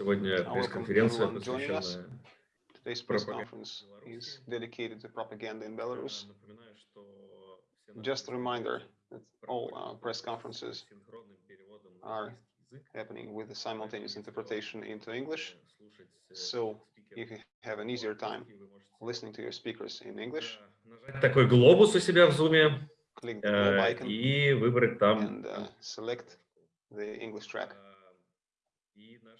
Сегодня пресс-конференция, посвященная Today's press conference is dedicated to propaganda in Belarus. Just a reminder that all uh, press conferences are happening with a simultaneous interpretation into English. So if you have an easier time listening to your speakers in English, такой глобус у себя в Zoom click the globe icon и выбрать там. and uh, select the English track. И наши спикеры сегодня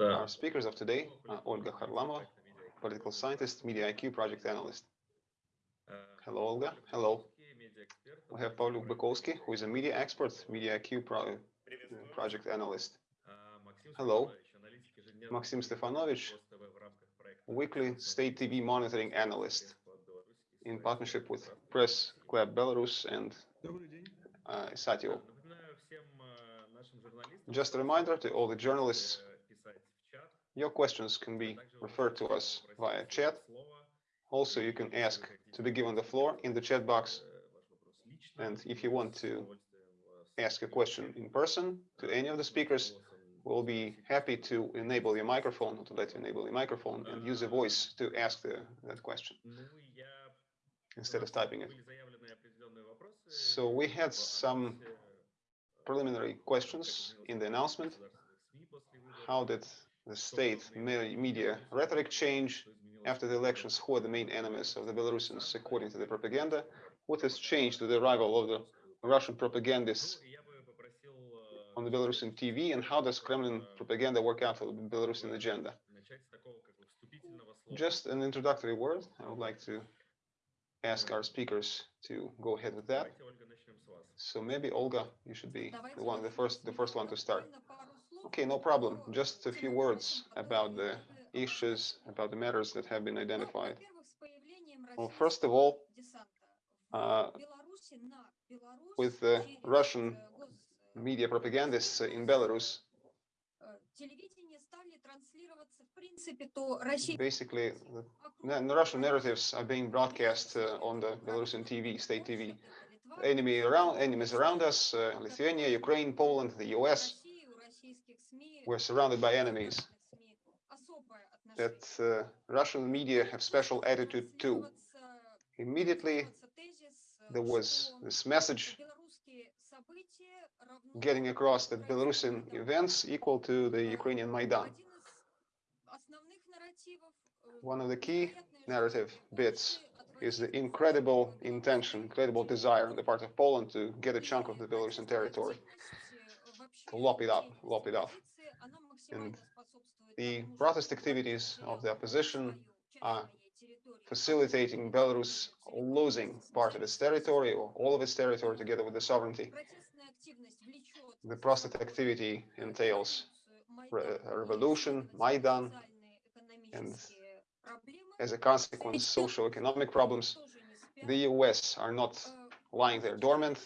Our speakers of today are Olga Harlamova, political scientist, Media IQ project analyst. Hello, Olga. Hello. We have Pavluk Bykovsky, who is a media expert, Media IQ pro project analyst. Hello. Maxim Stefanovich, weekly state TV monitoring analyst in partnership with Press Club Belarus and uh, Satio. Just a reminder to all the journalists, your questions can be referred to us via chat. Also, you can ask to be given the floor in the chat box. And if you want to ask a question in person to any of the speakers, we'll be happy to enable your microphone, to let you enable your microphone and use a voice to ask the, that question instead of typing it. So we had some preliminary questions in the announcement. How did the state media rhetoric change after the elections? Who are the main enemies of the Belarusians according to the propaganda? What has changed with the arrival of the Russian propagandists on the Belarusian TV? And how does Kremlin propaganda work out for the Belarusian agenda? Just an introductory word. I would like to ask our speakers to go ahead with that. So maybe Olga, you should be the one, the first, the first one to start. Okay, no problem. Just a few words about the issues, about the matters that have been identified. Well, first of all, uh, with the Russian media propagandists in Belarus, basically, the the Russian narratives are being broadcast uh, on the Belarusian TV, state TV. Enemy around, enemies around us, uh, Lithuania, Ukraine, Poland, the US. We're surrounded by enemies. That uh, Russian media have special attitude too. Immediately, there was this message getting across that Belarusian events equal to the Ukrainian Maidan. One of the key narrative bits is the incredible intention, incredible desire on the part of Poland to get a chunk of the Belarusian territory, to lop it up, lop it off. And the protest activities of the opposition are facilitating Belarus losing part of its territory or all of its territory together with the sovereignty. The protest activity entails re- revolution, Maidan, and as a consequence, social economic problems. The US are not lying there dormant.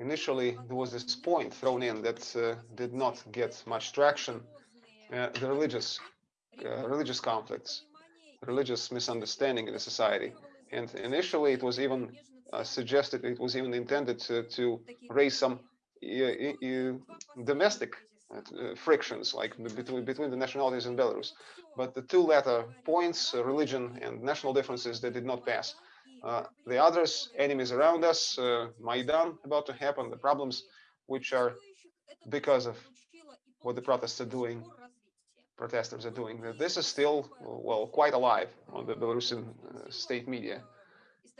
Initially, there was this point thrown in that uh, did not get much traction. Uh, the religious, uh, religious conflicts, religious misunderstanding in the society. And initially, it was even uh, suggested, it was even intended to, to raise some uh, uh, domestic uh, frictions, like between between the nationalities in Belarus. But the two latter points, uh, religion and national differences, they did not pass. Uh, the others, enemies around us, uh, Maidan about to happen, the problems which are because of what the protests are doing, protesters are doing. This is still, well, quite alive on the Belarusian uh, state media.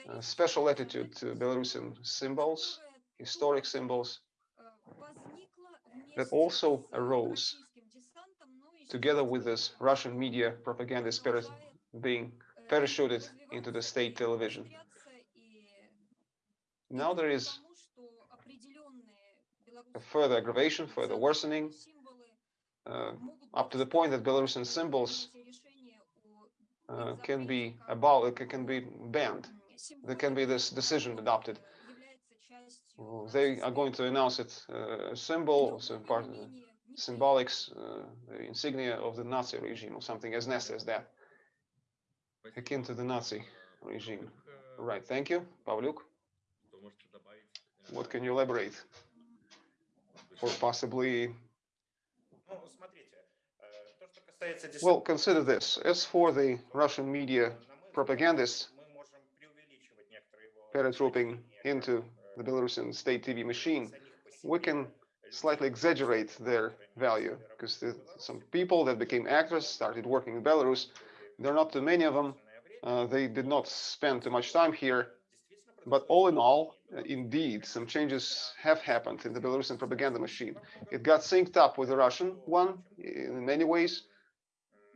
Uh, special attitude to Belarusian symbols, historic symbols, that also arose together with this Russian media propaganda spirit being parachuted into the state television. Now there is further aggravation, further worsening, uh, up to the point that Belarusian symbols uh, can be abolished, can be banned. There can be this decision adopted. They are going to announce it uh, symbol, so part, uh, symbolics, uh, insignia of the Nazi regime or something as nasty as that, akin to the Nazi regime. Right, thank you, Pavluk. What can you elaborate? Or possibly well, consider this. As for the Russian media propagandists paratrooping into the Belarusian state TV machine, we can slightly exaggerate their value because some people that became actors started working in Belarus. There are not too many of them. Uh, they did not spend too much time here. But all in all, uh, indeed, some changes have happened in the Belarusian propaganda machine. It got synced up with the Russian one in many ways.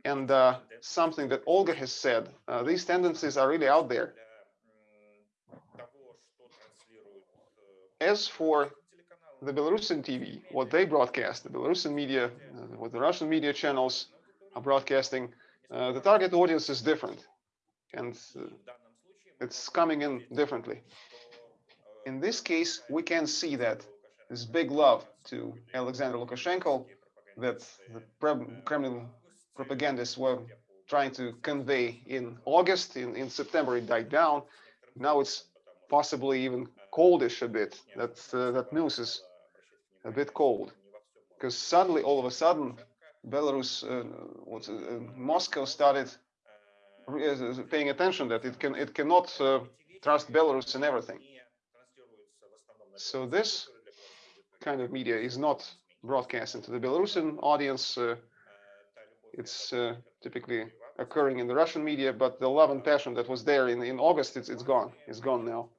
And uh, something that Olga has said, uh, these tendencies are really out there. As for the Belarusian TV, what they broadcast, the Belarusian media, uh, what the Russian media channels are broadcasting, uh, the target audience is different. And uh, it's coming in differently. In this case, we can see that this big love to Alexander Lukashenko that the Kremlin propagandists were trying to convey in August. In, in September, it died down. Now it's possibly even coldish a bit. That, uh, that news is a bit cold because suddenly, all of a sudden, Belarus, uh, what's, uh, Moscow started paying attention that it can it cannot uh, trust Belarus in everything. So this kind of media is not broadcasting to the Belarusian audience. Uh, it's uh, typically occurring in the Russian media, but the love and passion that was there in, in August, it's, it's gone. It's gone now.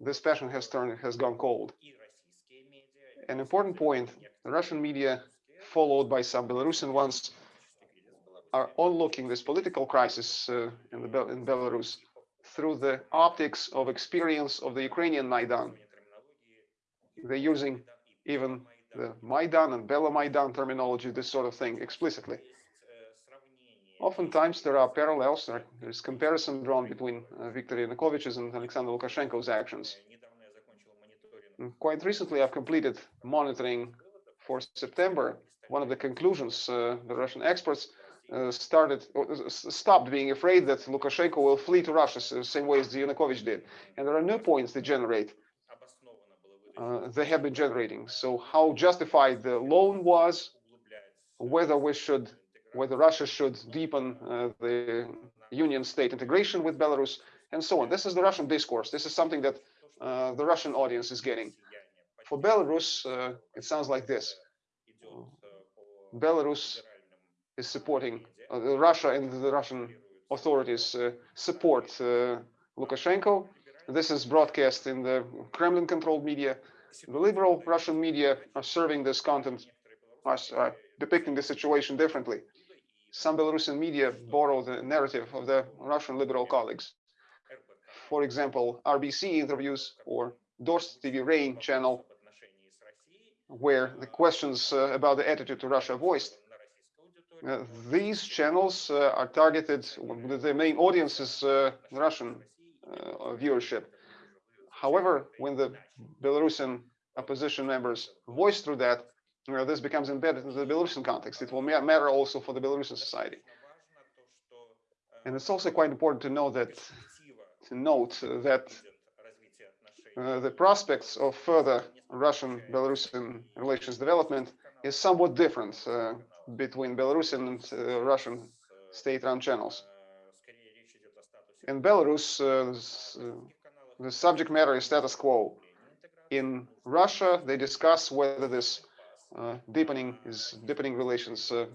This passion has turned has gone cold. An important point, the Russian media, followed by some Belarusian ones, are onlooking this political crisis uh, in, the, in Belarus through the optics of experience of the Ukrainian Maidan. They're using even the Maidan and Belomaidan terminology, this sort of thing, explicitly. Oftentimes there are parallels, there's comparison drawn between uh, Viktor Yanukovych's and Alexander Lukashenko's actions. And quite recently, I've completed monitoring for September. One of the conclusions uh, the Russian experts uh, started uh, stopped being afraid that Lukashenko will flee to Russia the same way as Yanukovych did. And there are new points they generate. Uh, they have been generating. So how justified the loan was, whether we should, whether Russia should deepen uh, the union state integration with Belarus, and so on. This is the Russian discourse. This is something that uh, the Russian audience is getting. For Belarus, uh, it sounds like this. Belarus is supporting Russia and the Russian authorities support Lukashenko. This is broadcast in the Kremlin-controlled media. The liberal Russian media are serving this content, are depicting the situation differently. Some Belarusian media borrow the narrative of the Russian liberal colleagues. For example, RBC interviews or Dozhd TV Rain channel, where the questions uh, about the attitude to Russia voiced uh, these channels uh, are targeted, with the main audience is uh, Russian viewership. However, when the Belarusian opposition members voice through that, know, this becomes embedded in the Belarusian context. It will matter also for the Belarusian society. And it's also quite important to know that, to note that uh, the prospects of further Russian-Belarusian relations development is somewhat different uh, between Belarusian and uh, Russian state-run channels. In Belarus, uh, uh, the subject matter is status quo. In Russia, they discuss whether this deepening is deepening relations uh,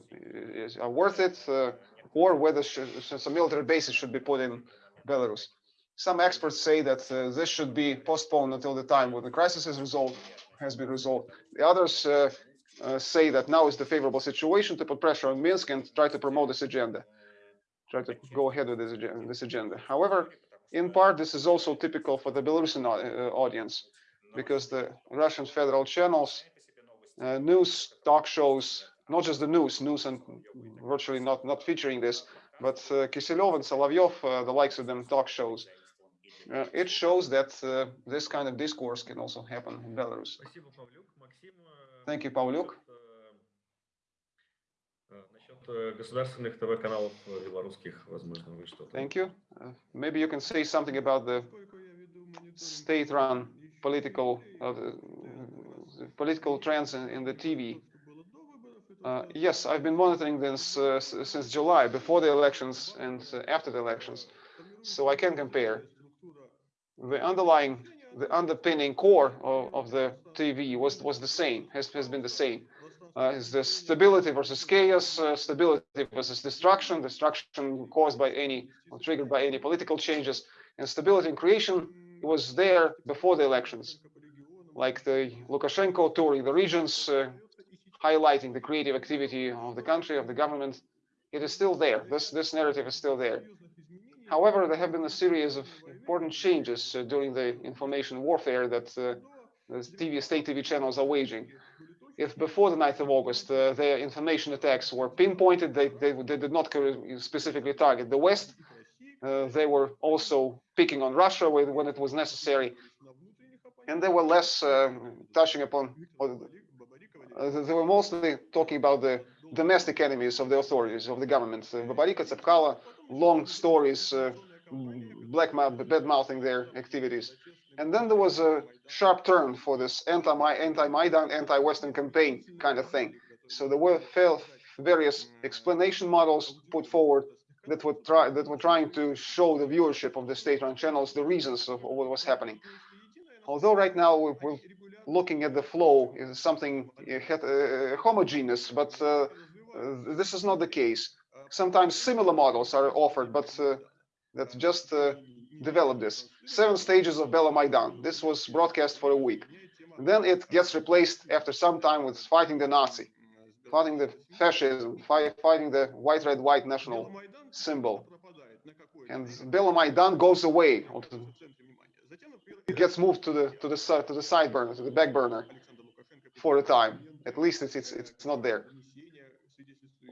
is, are worth it, uh, or whether some military bases should be put in Belarus. Some experts say that this should be postponed until the time when the crisis is resolved, has been resolved. The others uh, say that now is the favorable situation to put pressure on Minsk and try to promote this agenda, try to go ahead with this agenda. This agenda. However, in part, this is also typical for the Belarusian uh, audience, because the Russian federal channels, uh, news talk shows, not just the news, news and virtually not not featuring this, but uh, Kiselyov and Solovyov, uh, the likes of them talk shows. Uh, it shows that uh, this kind of discourse can also happen in Belarus. Thank you, Pavlyuk. Thank you. Uh, maybe you can say something about the state-run political uh, political trends in, in the TV. Uh, yes, I've been monitoring this uh, since July, before the elections and uh, after the elections, so I can compare. The underlying, the underpinning core of, of the TV was was the same, has has been the same. Uh, is the stability versus chaos, uh, stability versus destruction, destruction caused by any or triggered by any political changes, and stability and creation was there before the elections, like the Lukashenko touring the regions, uh, highlighting the creative activity of the country, of the government. It is still there. This, this narrative is still there. However, there have been a series of important changes uh, during the information warfare that uh, the TV, state TV channels are waging. If before the 9th of August, uh, their information attacks were pinpointed, they, they, they did not specifically target the West. Uh, they were also picking on Russia when it was necessary. And they were less uh, touching upon uh, they were mostly talking about the domestic enemies of the authorities, of the government. Uh, Babariko, Tsepkalo, long stories, uh, black mouth, bad mouthing their activities. And then there was a sharp turn for this anti-Maidan, anti-Western campaign kind of thing. So there were various explanation models put forward that were try that were trying to show the viewership of the state-run channels the reasons of what was happening. Although right now we're, looking at the flow is something uh, uh, homogeneous, but uh, this is not the case. Sometimes similar models are offered, but that just develop this. Seven stages of Belomaidan. This was broadcast for a week. And then it gets replaced after some time with fighting the Nazi, fighting the fascism, fighting the white, red, white national symbol. And Belomaidan goes away it gets moved to the to the side to the side burner to the back burner for a time. At least it's it's, it's not there.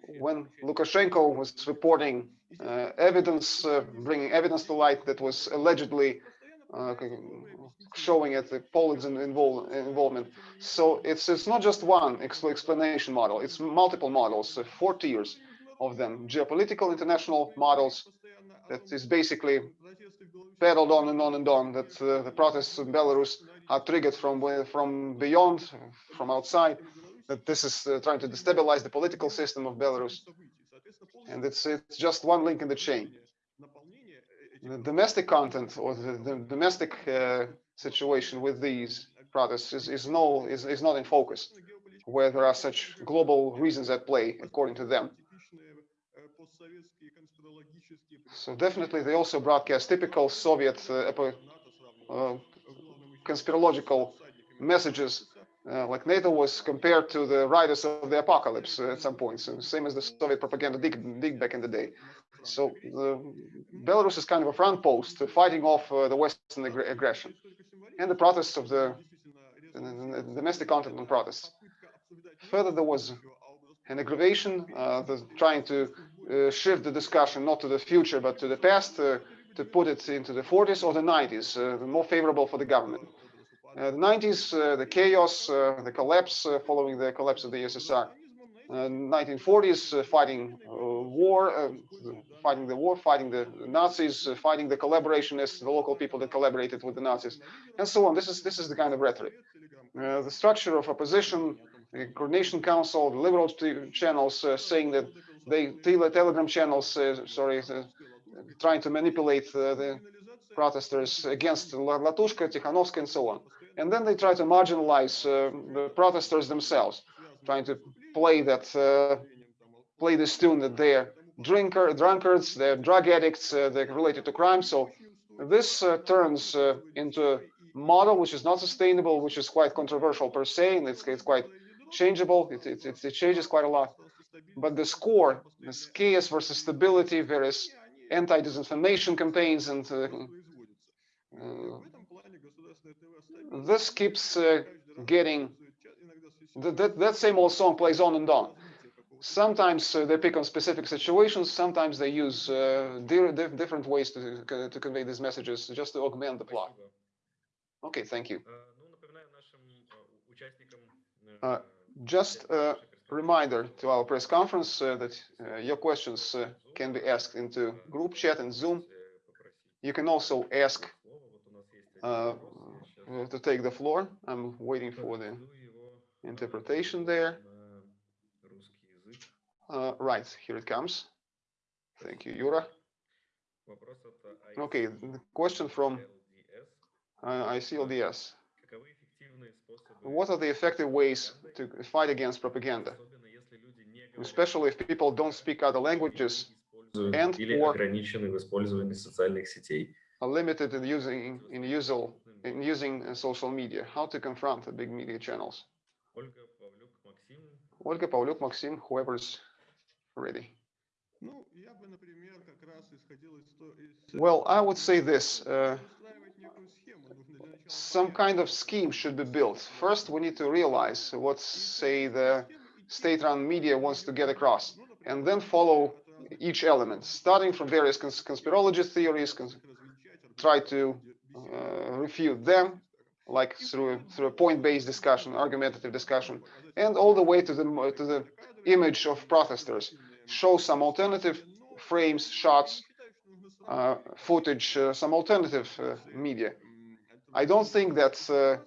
When lukashenko was reporting uh, evidence uh, bringing evidence to light that was allegedly uh, showing at the Poland's involve, involvement. So it's it's not just one explanation model; it's multiple models, uh, four tiers of them: geopolitical international models, that is basically peddled on and on and on that uh, the protests in Belarus are triggered from from beyond, from outside, that this is uh, trying to destabilize the political system of Belarus. And it's, it's just one link in the chain. The domestic content or the, the domestic uh, situation with these protests is, is, no, is, is not in focus, where there are such global reasons at play, according to them. So definitely they also broadcast typical Soviet uh, uh, conspirological messages uh, like NATO was compared to the riders of the apocalypse at some point, so same as the Soviet propaganda did, did back in the day. So Belarus is kind of a front post fighting off uh, the Western ag aggression and the protests of the, the, the, domestic protests. Further, there was an aggravation, uh, the, trying to Uh, shift the discussion not to the future but to the past, uh, to put it into the 40s or the 90s, uh, more favorable for the government. Uh, the 90s, uh, the chaos, the collapse following the collapse of the USSR. 1940s, fighting war, fighting the war, fighting the Nazis, fighting the collaborationists, the local people that collaborated with the Nazis, and so on. This is this is the kind of rhetoric. Uh, the structure of opposition, the coordination council, the liberal channels uh, saying that they tell telegram channels, uh, sorry, uh, trying to manipulate uh, the protesters against Latushko, Tikhanovsky, and so on. And then they try to marginalize the protesters themselves, trying to play that, play this tune that they're drinker, drunkards, they're drug addicts, they're related to crime. So this turns into a model which is not sustainable, which is quite controversial per se, and it's, it's quite changeable. It, it, it, changes quite a lot. But the score is chaos versus stability, various anti-disinformation campaigns, and uh, uh, this keeps uh, getting that, that same old song plays on and on. Sometimes uh, they pick on specific situations. Sometimes they use uh, different ways to to convey these messages just to augment the plot. Okay, thank you. Uh, just reminder to our press conference uh, that uh, your questions uh, can be asked into group chat and Zoom. You can also ask to take the floor. I'm waiting for the interpretation there. Uh, right, here it comes. Thank you, Yura. Okay, the question from uh, ICLDS. What are the effective ways to fight against propaganda, especially if people don't speak other languages and or are limited in using in in using uh, social media? How to confront the big media channels? Olga Pavlyuk, Maxim, whoever's ready. Well, I would say this. Uh, some kind of scheme should be built. First, we need to realize what, say, the state-run media wants to get across, and then follow each element, starting from various cons conspirologist theories, cons try to uh, refute them, like through a, through a point-based discussion, argumentative discussion, and all the way to the to the image of protesters. Show some alternative frames, shots, uh, footage, uh, some alternative uh, media. I don't think that uh,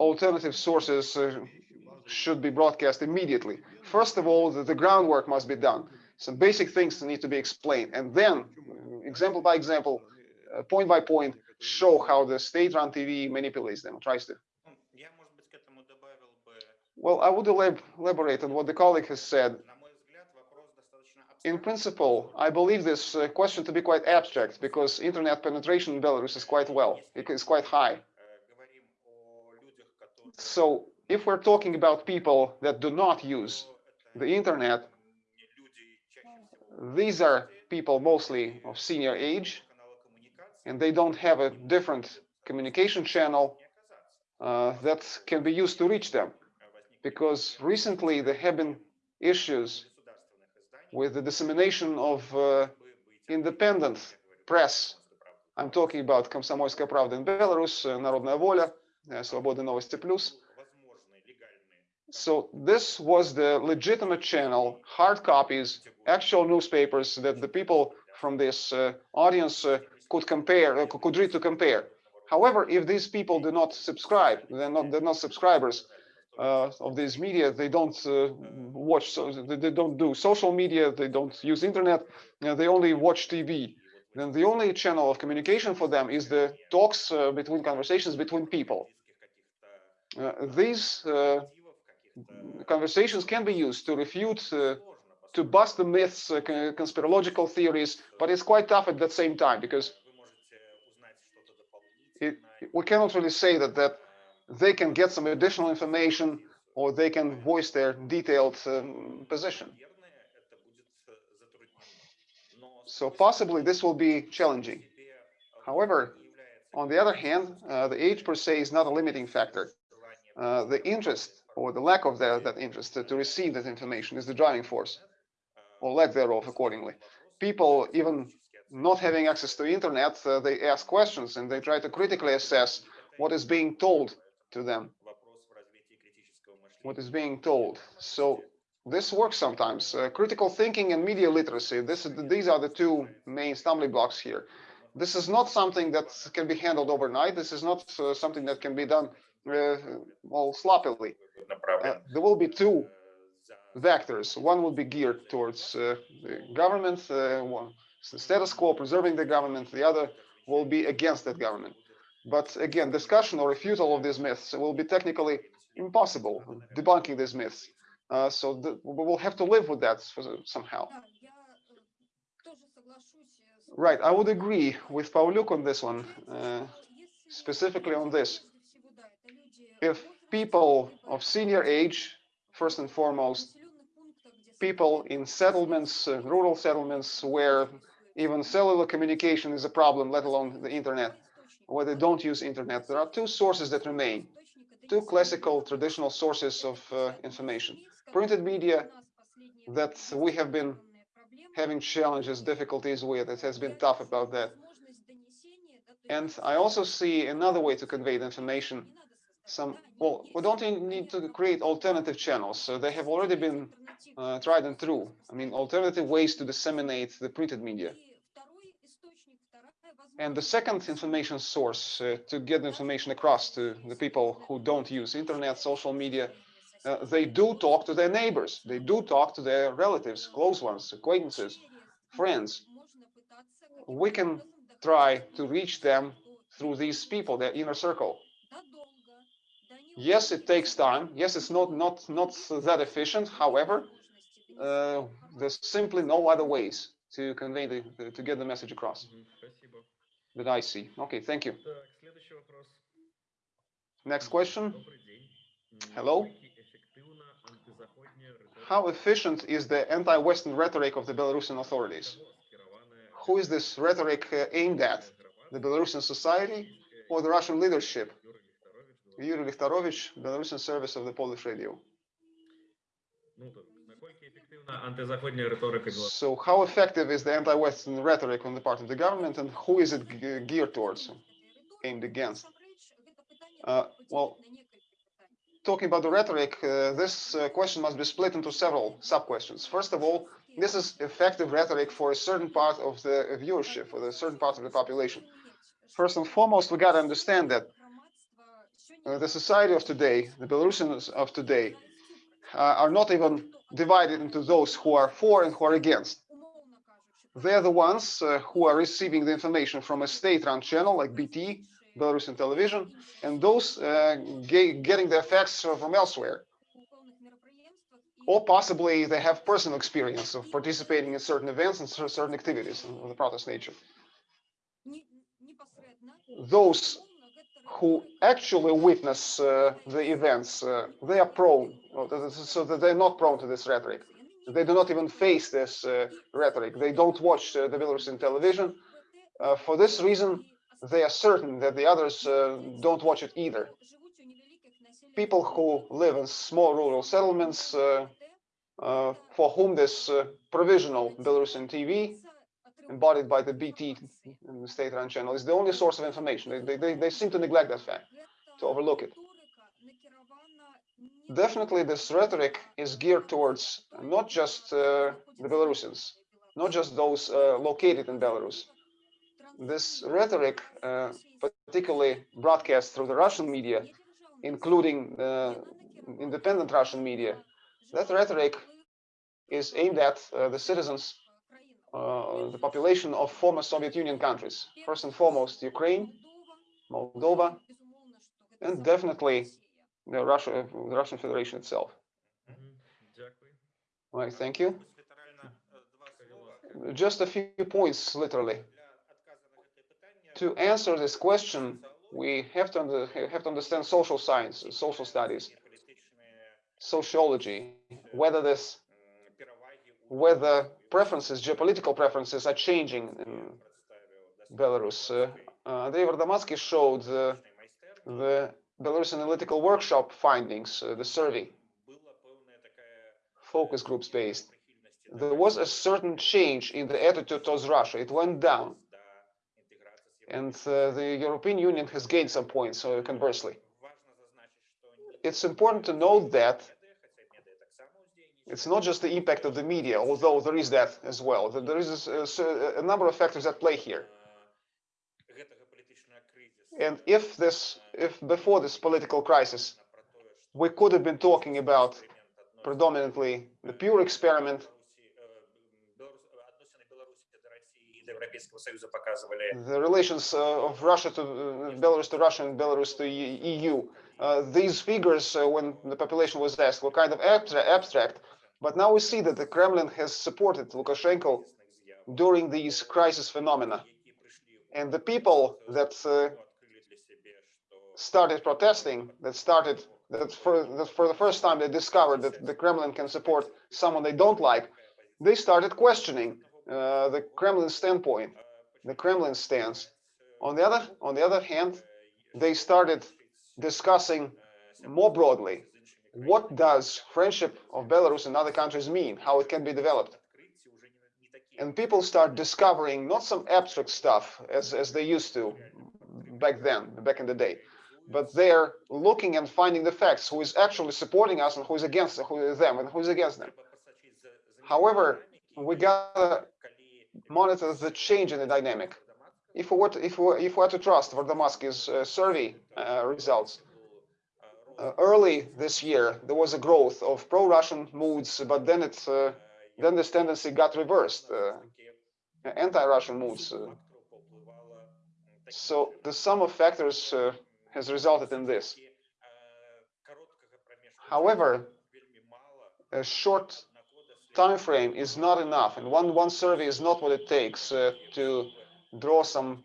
alternative sources uh, should be broadcast immediately. First of all, the, the, groundwork must be done. Some basic things need to be explained, and then, example by example, point by point, show how the state-run TV manipulates them, tries to. Hmm. Well, I would elaborate on what the colleague has said in principle, I believe this uh, question to be quite abstract because internet penetration in Belarus is quite well, it is quite high. So if we're talking about people that do not use the internet, these are people mostly of senior age, and they don't have a different communication channel uh, that can be used to reach them. Because recently there have been issues with the dissemination of uh, бы быть independent press. I'm talking about Komsomolskaya Pravda in Belarus, uh, Народная воля, uh, Свобода новости плюс. возможные легальные So this was the legitimate channel, hard copies, actual newspapers that the people from this uh, audience uh, could compare, uh, could read to compare. However, if these people do not subscribe, they're not, they're not subscribers uh, of these media. They don't uh, watch, so they don't do social media. They don't use internet. Uh, they only watch TV. Then the only channel of communication for them is the talks uh, between conversations between people. Uh, these conversations can be used to refute, to bust the myths, conspirological theories, but it's quite tough at that same time because it, we cannot really say that that they can get some additional information or they can voice their detailed um, position. So possibly this will be challenging. However, on the other hand, uh, the age per se is not a limiting factor. Uh, the interest or the lack of the, that interest to, to receive that information is the driving force or lack thereof accordingly. People even not having access to internet, uh, they ask questions and they try to critically assess what is being told to them what is being told. So this works sometimes. Uh, critical thinking and media literacy, this, these are the two main stumbling blocks here. This is not something that can be handled overnight. This is not uh, something that can be done uh, well sloppily. Uh, there will be two vectors. One will be geared towards uh, the government, uh, one, status quo, preserving the government. The other will be against that government. But again, discussion or refusal of these myths will be technically impossible, debunking these myths. Uh, so the, we will have to live with that somehow. Right, I would agree with Pauluk on this one, uh, specifically on this. If people of senior age, first and foremost, people in settlements, uh, rural settlements, where even cellular communication is a problem, let alone the internet, where they don't use internet. There are two sources that remain, two classical traditional sources of uh, information. Printed media that we have been having challenges, difficulties with. It has been tough about that. And I also see another way to convey the information. Some, well, we don't need to create alternative channels. So they have already been uh, tried and true. I mean, alternative ways to disseminate the printed media. And the second information source uh, to get information across to the people who don't use internet, social media, uh, they do talk to their neighbors. They do talk to their relatives, close ones, acquaintances, friends. We can try to reach them through these people, their inner circle. Yes, it takes time. Yes, it's not not not that efficient. However, uh, there's simply no other ways to convey the, to get the message across. Mm-hmm that I see. Okay, thank you. Next question. Hello. How efficient is the anti-Western rhetoric of the Belarusian authorities? Who is this rhetoric uh, aimed at? The Belarusian society or the Russian leadership? Yuri Likhtarovich, Belarusian service of the Polish radio. So how effective is the anti-Western rhetoric on the part of the government and who is it geared towards? aimed against? Uh, well, Talking about the rhetoric, uh, this uh, question must be split into several sub-questions. First of all, this is effective rhetoric for a certain part of the viewership, for a certain part of the population. First and foremost, we got to understand that uh, the society of today, the Belarusians of today, uh, are not even divided into those who are for and who are against. They're the ones uh, who are receiving the information from a state-run channel like BT, Belarusian television, and those uh, ge- getting their facts from elsewhere. Or possibly they have personal experience of participating in certain events and certain activities of the protest nature. Those who actually witness uh, the events, uh, they are prone, so that they're not prone to this rhetoric. They do not even face this uh, rhetoric. They don't watch the Belarusian television. For this reason, they are certain that the others don't watch it either. People who live in small rural settlements, uh, uh, for whom this uh, provisional Belarusian TV, embodied by the BT state-run channel, is the only source of information. They, they- they, seem to neglect that fact, to overlook it. Definitely, this rhetoric is geared towards not just uh, the Belarusians, not just those uh, located in Belarus. This rhetoric, uh, particularly broadcast through the Russian media, including uh, independent Russian media, that rhetoric is aimed at uh, the citizens, uh, uh, the population of former Soviet Union countries. First and foremost, Ukraine, Moldova, and definitely the, Russia, the Russian Federation itself. Mm-hmm. Right. thank you. Just a few points, literally. To answer this question, we have to, have to understand social science, social studies, sociology, whether this, whether preferences, geopolitical preferences are changing in Belarus. Uh, uh Andrei Vardomatsky showed the, the Belarus Analytical Workshop findings, uh, the survey, focus groups based. There was a certain change in the attitude towards Russia. It went down. And uh, the European Union has gained some points, so conversely. It's important to note that it's not just the impact of the media, although there is that as well. There is a, a number of factors at play here. And if this, if before this political crisis, we could have been talking about predominantly the pure experiment. The relations uh, of Russia to uh, Belarus to Russia and Belarus to EU. Uh, these figures, uh, when the population was asked, were kind of abstract, abstract, but now we see that the Kremlin has supported Lukashenko during these crisis phenomena. And the people that uh, started protesting, that started that for, that for the first time they discovered that the Kremlin can support someone they don't like, they started questioning uh, the Kremlin standpoint, the Kremlin stance. On the other on the other hand, they started discussing more broadly what does friendship of Belarus and other countries mean, how it can be developed. And people start discovering not some abstract stuff as, as they used to back then, back in the day, but they're looking and finding the facts, who is actually supporting us and who is against who is them and who is against them. However, we gotta monitor the change in the dynamic. If we were to, if we, if we were to trust Vardomatsky's uh, survey uh, results, early this year, there was a growth of pro-Russian moods, but then it, uh, then this tendency got reversed, uh, anti-Russian moods. uh, so the sum of factors uh, has resulted in this. However, a short time frame is not enough, and one one survey is not what it takes uh, to draw some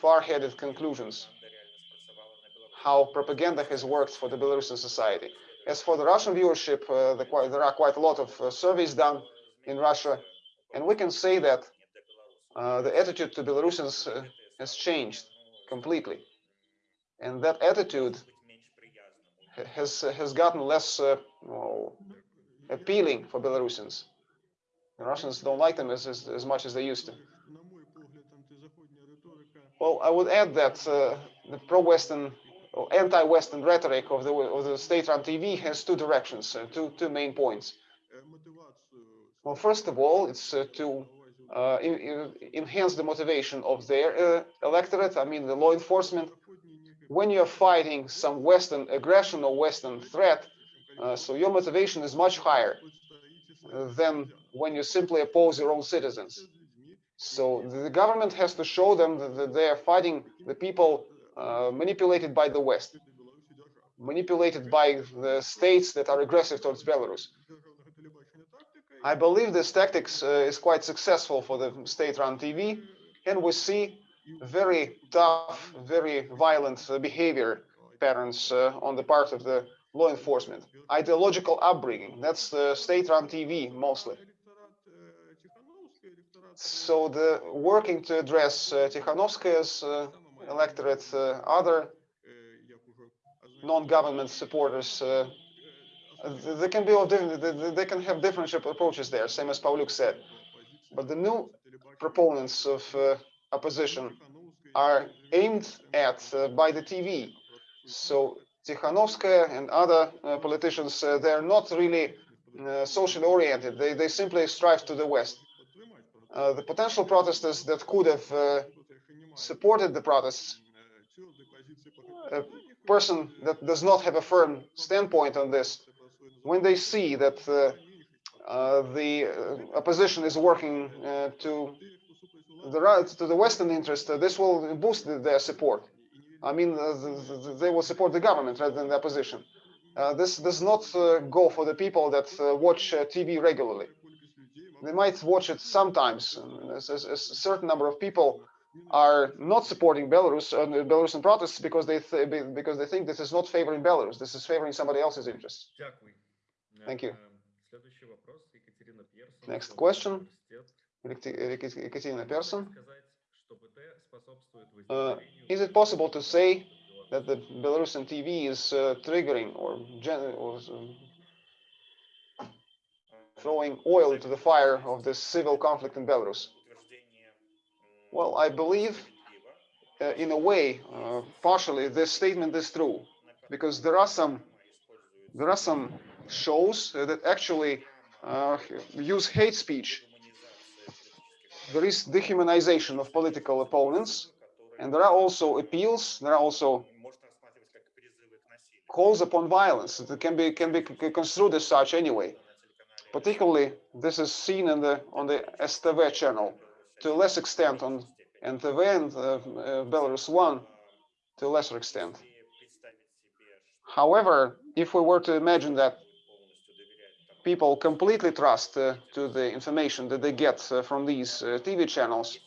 far-headed conclusions how propaganda has worked for the Belarusian society. As for the Russian viewership, uh, the, there are quite a lot of uh, surveys done in Russia, and we can say that uh, the attitude to Belarusians has changed completely. And that attitude has has gotten less uh, well, appealing for Belarusians. The Russians don't like them as, as, as, much as they used to. Well, I would add that uh, the pro-Western anti-Western rhetoric of the, of the state-run TV has two directions, uh, two, two main points. Well, first of all, it's uh, to uh, in, in enhance the motivation of their uh, electorate, I mean the law enforcement. When you're fighting some Western aggression or Western threat, uh, so your motivation is much higher uh, than when you simply oppose your own citizens. So the government has to show them that they're fighting the people uh, manipulated by the West, manipulated by the states that are aggressive towards Belarus. I believe this tactics uh, is quite successful for the state-run TV, and we see very tough, very violent uh, behavior patterns uh, on the part of the law enforcement. Ideological upbringing, that's the state-run TV mostly. So the working to address uh, Tikhanovskaya's uh, electorate, uh, other non-government supporters. Uh, they can be different, they- can have different approaches there, same as Pavluk said. But the new proponents of uh, opposition are aimed at uh, by the TV. So Tikhanovskaya and other uh, politicians, uh, they're not really socially oriented. They, they simply strive to the West. The potential protesters that could have supported the protests, a person that does not have a firm standpoint on this, when they see that uh, uh, the uh, opposition is working uh, to the right to the Western interest, this will boost their support. I mean, the, the, they will support the government rather than the opposition. Uh, this does not uh, go for the people that uh, watch TV regularly. They might watch it sometimes. as A certain number of people are not supporting Belarus uh, the Belarusian protests because they th be- because they think this is not favoring Belarus. This is favoring somebody else's interests. Дякую. Thank you. Э, Следующий вопрос. Екатерина Персон. Next Московский question. университет. Екатерина Можете Екатерина Персон. сказать, что БТ способствует Uh, возникновению is it possible to say Беларуси? that the Belarusian TV is uh, triggering or, gen- or um, throwing oil into the fire of this civil conflict in Belarus? Well, I believe uh, in a way, uh, partially, this statement is true because there are some there are some shows uh, that actually uh, use hate speech. There is dehumanization of political opponents, and there are also appeals. There are also calls upon violence that can be can be construed as such anyway. Particularly, this is seen in the on the STV channel to a less extent on NTV and uh, uh, Belarus One to a lesser extent. However, if we were to imagine that people completely trust uh, to the information that they get uh, from these uh, TV channels,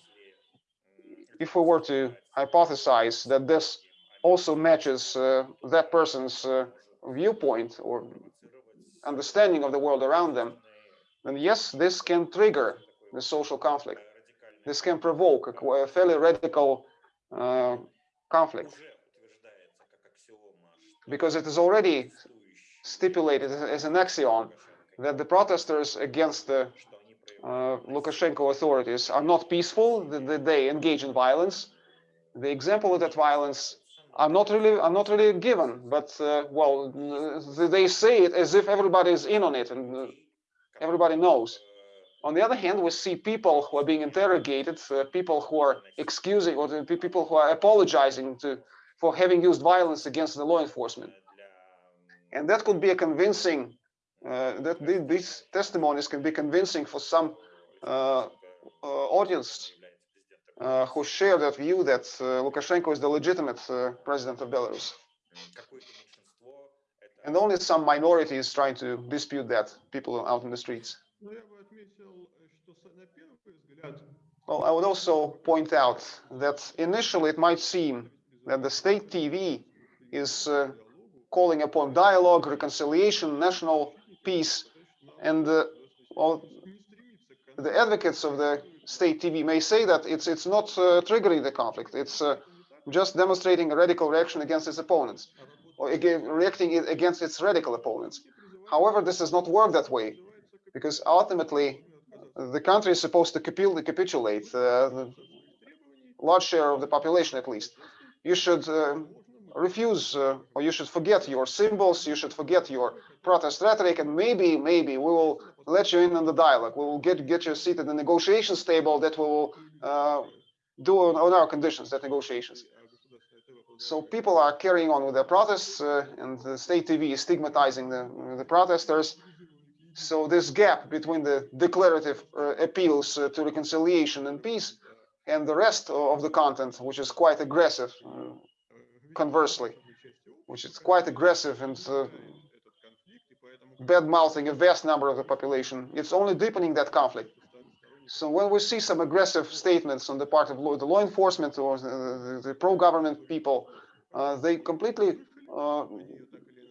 if we were to hypothesize that this also matches uh, that person's viewpoint or understanding of the world around them, then yes, this can trigger the social conflict. This can provoke a fairly radical uh, conflict because it is already stipulated as- an axiom that the protesters against the uh, Lukashenko authorities are not peaceful, that they engage in violence. The example of that violence are not really are not really given, but uh, well, they say it as if everybody is in on it and uh, everybody knows. On the other hand, we see people who are being interrogated, uh, people who are excusing or people who are apologizing to, for having used violence against the law enforcement. And that could be a convincing, uh, that th these testimonies can be convincing for some uh, uh audience uh, who share that view that uh, Lukashenko is the legitimate president of Belarus. And only some minority is trying to dispute that, people out in the streets. Well, I would also point out that initially it might seem that the state TV is uh, calling upon dialogue, reconciliation, national peace, and uh, well, the advocates of the state TV may say that it's it's not uh, triggering the conflict. It's uh, just demonstrating a radical reaction against its opponents, or again, reacting against its radical opponents. However, this does not work that way because ultimately the country is supposed to capitul- capitulate, uh, the large share of the population at least. You should uh, refuse, uh, or you should forget your symbols, you should forget your protest rhetoric, and maybe, maybe we will let you in on the dialogue. We will get get you a seat at the negotiations table that we will uh, do on, on our conditions, that negotiations. So people are carrying on with their protests, uh, and the state TV is stigmatizing the, the protesters. So this gap between the declarative uh, appeals uh, to reconciliation and peace and the rest of the content, which is quite aggressive, uh, conversely, which is quite aggressive and uh, bad mouthing a vast number of the population, it's only deepening that conflict. So when we see some aggressive statements on the part of law, the law enforcement or the, the, the pro-government people, uh, they completely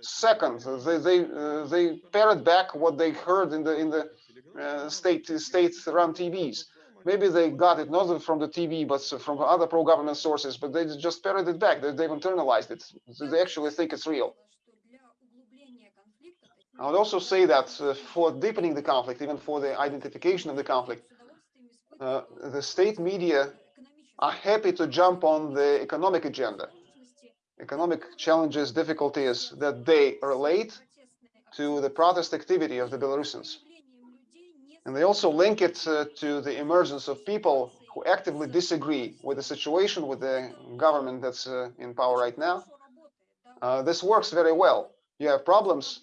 uh, second they they uh, they parrot back what they heard in the in the uh, state state run TVs. Maybe they got it not from the TV but from other pro-government sources, but they just parrot it back. They, they've internalized it. They actually think it's real. I would also say that uh, for deepening the conflict, even for the identification of the conflict, uh, the state media are happy to jump on the economic agenda. Economic challenges, difficulties that they relate to the protest activity of the Belarusians. And they also link it uh, to the emergence of people who actively disagree with the situation, with the government that's uh, in power right now. Uh, this works very well. You have problems,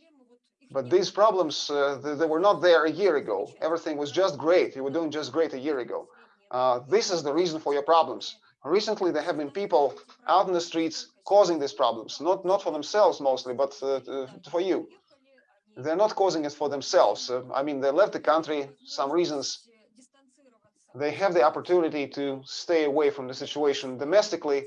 but these problems, uh, they, they were not there a year ago. Everything was just great. You were doing just great a year ago. Uh, this is the reason for your problems. Recently, there have been people out in the streets causing these problems, not not for themselves mostly, but uh, uh, for you. They're not causing it for themselves. Uh, I mean, they left the country, some reasons. They have the opportunity to stay away from the situation domestically.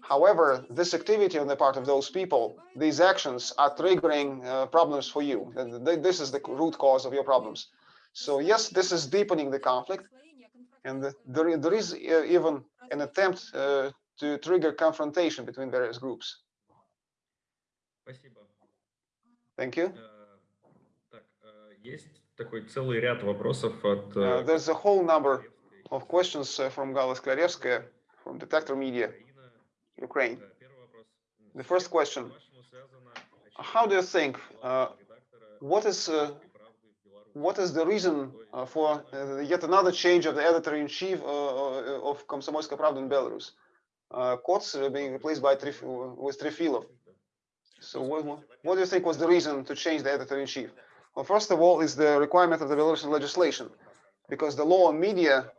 However, this activity on the part of those people, these actions are triggering uh, problems for you. This is the root cause of your problems. So yes, this is deepening the conflict. And there, there is uh, even an attempt uh, to trigger confrontation between various groups. Thank you. Uh, there's a whole number of questions uh, from Gala Sklaryevskaya from Detector Media, Ukraine. The first question, how do you think, uh, what is uh, what is the reason uh, for uh, yet another change of the editor-in-chief uh, of Komsomolskaya Pravda in Belarus? Uh, Kots being replaced by Trif with Trifilov. So what, what do you think was the reason to change the editor-in-chief? Well, first of all, is the requirement of the Belarusian legislation, because the law on media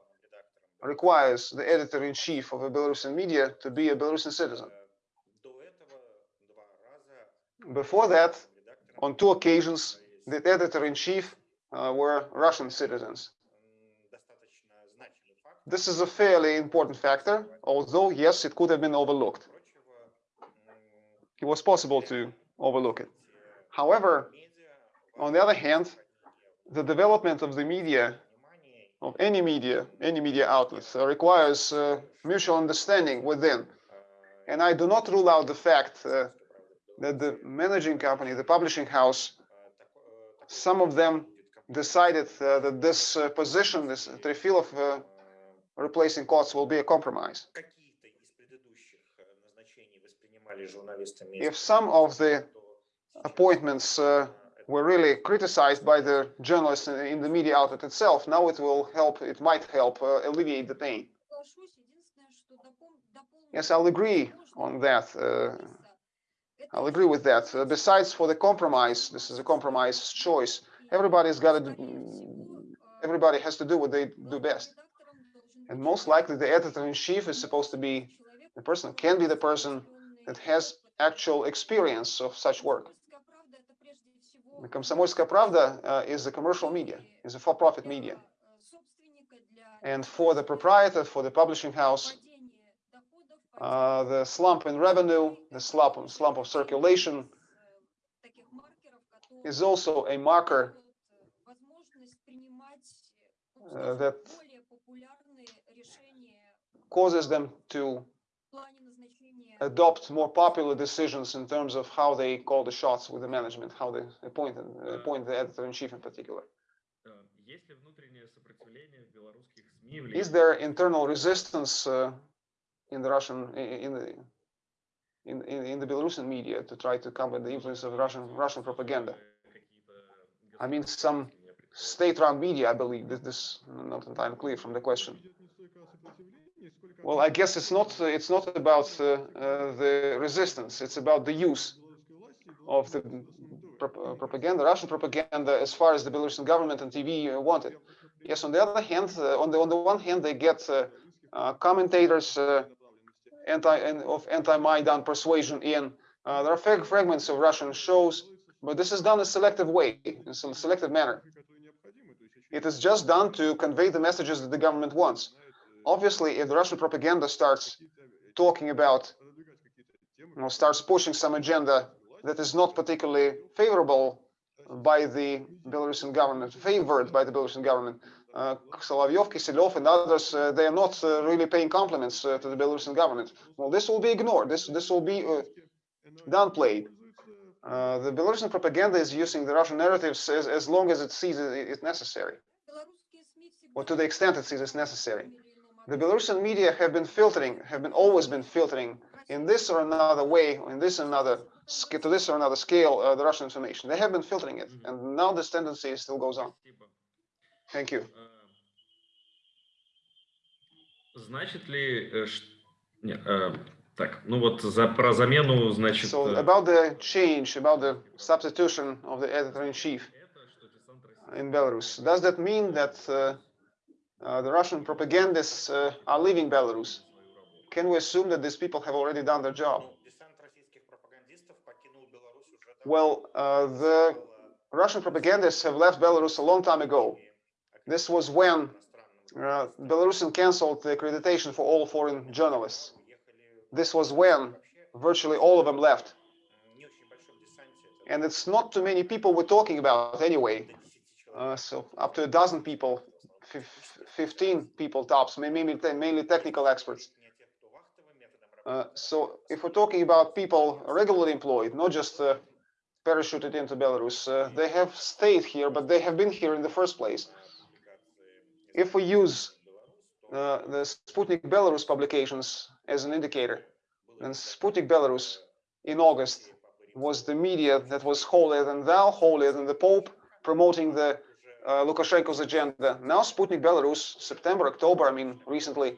requires the editor-in-chief of a Belarusian media to be a Belarusian citizen. Before that, on two occasions, the editor-in-chief uh, were Russian citizens. This is a fairly important factor, although, yes, it could have been overlooked. It was possible to overlook it. However, on the other hand, the development of the media, of any media, any media outlets, uh, requires uh, mutual understanding within. And I do not rule out the fact uh, that the managing company, the publishing house, some of them decided uh, that this uh, position, this Trefilov uh, replacing Kotz will be a compromise. If some of the appointments were really criticized by the journalists in the media outlet itself, now it will help, it might help alleviate the pain. Yes, I'll agree on that. Uh, I'll agree with that. Uh, besides, for the compromise, this is a compromise choice. Everybody's got to. Everybody has to do what they do best. And most likely, the editor in chief is supposed to be the person, can be the person that has actual experience of such work. The Pravda uh, is a commercial media, is a for-profit media. And for the proprietor, for the publishing house, uh, the slump in revenue, the slump, slump of circulation is also a marker uh, that causes them to adopt more popular decisions in terms of how they call the shots with the management, how they appoint, appoint the editor-in-chief in particular. Is there internal resistance uh, in the Russian in the in, in, in the Belarusian media to try to combat the influence of Russian Russian propaganda? I mean, some state-run media, I believe. This, this not entirely clear from the question. Well, I guess it's not it's not about uh, uh, the resistance. It's about the use of the pro uh, propaganda, Russian propaganda, as far as the Belarusian government and TV uh, wanted. Yes, on the other hand, uh, on the on the one hand, they get uh, commentators anti and of anti-Maidan persuasion in. there are fragments of Russian shows but this is done in a selective way, in some selective manner. It is just done to convey the messages that the government wants. Obviously, if the Russian propaganda starts talking about, you know, starts pushing some agenda that is not particularly favorable by the Belarusian government, favored by the Belarusian government. Uh, Solovyov, Kiselyov, and others, uh, they are not uh, really paying compliments uh, to the Belarusian government. Well, this will be ignored. This this will be uh, downplayed. Uh, the Belarusian propaganda is using the Russian narratives as, as long as it sees it, it necessary, or to the extent it sees it's necessary. The Belarusian media have been filtering, have been always been filtering in this or another way, or in this or another sc- to this or another scale, uh, the Russian information. They have been filtering it, and now this tendency still goes on. Спасибо. Thank you. Э, Значит ли... э, ш- не, э, Так, ну вот за, про замену, значит... So э, about the change, about the substitution of the editor-in-chief это, что десант России in Belarus, does that mean that uh, uh, the Russian propagandists uh, are leaving Belarus? свою работу. Can we assume that these people have already done their job? Ну, десант российских пропагандистов покинул Беларусь уже давно. Well, uh, the Russian propagandists have left Belarus a long time ago. This was when uh, Belarusian canceled the accreditation for all foreign journalists. This was when virtually all of them left. And it's not too many people we're talking about anyway. Uh, so up to a dozen people, 15 people tops, mainly, mainly technical experts. Uh, so if we're talking about people regularly employed, not just uh, parachuted into Belarus, uh, they have stayed here, but they have been here in the first place. If we use uh, the Sputnik Belarus publications as an indicator, then Sputnik Belarus in August was the media that was holier than thou, holier than the Pope, promoting the uh, Lukashenko's agenda. Now Sputnik Belarus, September, October, I mean, recently,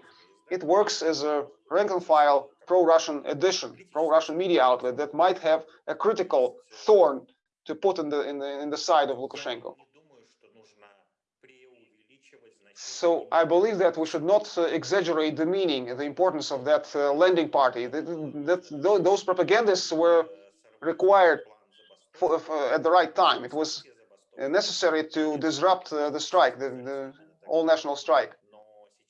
it works as a rank and file pro-Russian edition, pro-Russian media outlet that might have a critical thorn to put in the in the in the side of Lukashenko. So I believe that we should not uh, exaggerate the meaning and the importance of that uh, lending party. That, that tho- those propagandists were required for, for, at the right time. It was uh, necessary to disrupt uh, the strike, the, the all national strike.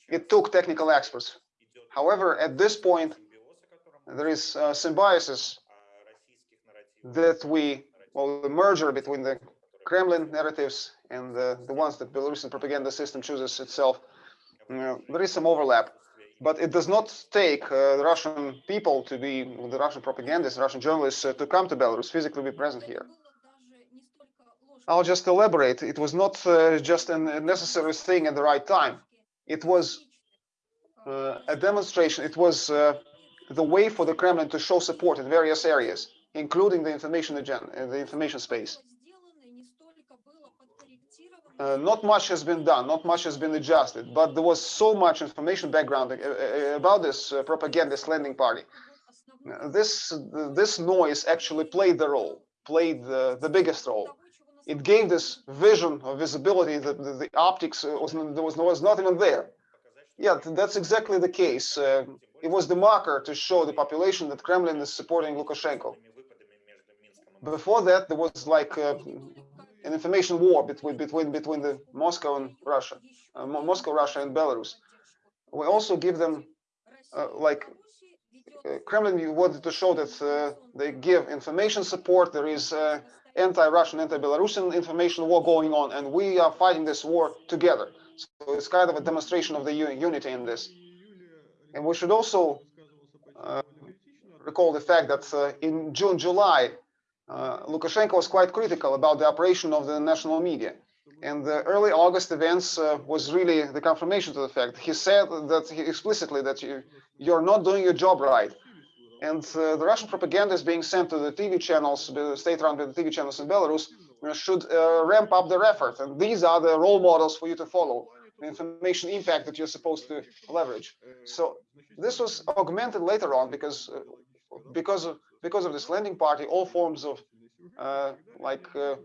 It took technical experts. However, at this point, there is uh, symbiosis that we, well, the merger between the Kremlin narratives and the, the ones that Belarusian propaganda system chooses itself, there is some overlap. But it does not take uh, the Russian people to be, the Russian propagandists, Russian journalists uh, to come to Belarus, physically be present here. I'll just elaborate. It was not uh, just a necessary thing at the right time. It was uh, a demonstration. It was uh, the way for the Kremlin to show support in various areas, including the information agenda, the information space. Uh, not much has been done, not much has been adjusted, but there was so much information background uh, uh, about this uh, propagandist lending party Uh, This this noise actually played the role, played the, the biggest role. It gave this vision of visibility that the, the optics was, there was, was not even there. Yeah, that's exactly the case. Uh, it was the marker to show the population that Kremlin is supporting Lukashenko. Before that, there was like an information war between between between the Moscow and Russia, uh, Moscow, Russia, and Belarus. We also give them uh, like uh, Kremlin wanted to show that uh, they give information support. There is uh, anti-Russian, anti-Belarusian information war going on, and we are fighting this war together. So it's kind of a demonstration of the unity in this. And we should also uh, recall the fact that in June, July, Lukashenko was quite critical about the operation of the national media. And the early August events uh, was really the confirmation to the fact. He said that he explicitly that you, you're not doing your job right. And uh, the Russian propaganda is being sent to the TV channels, the state-run TV channels in Belarus, uh, should uh, ramp up their effort. And these are the role models for you to follow, the information impact that you're supposed to leverage. So this was augmented later on because uh, because of because of this landing party, all forms of uh, like uh,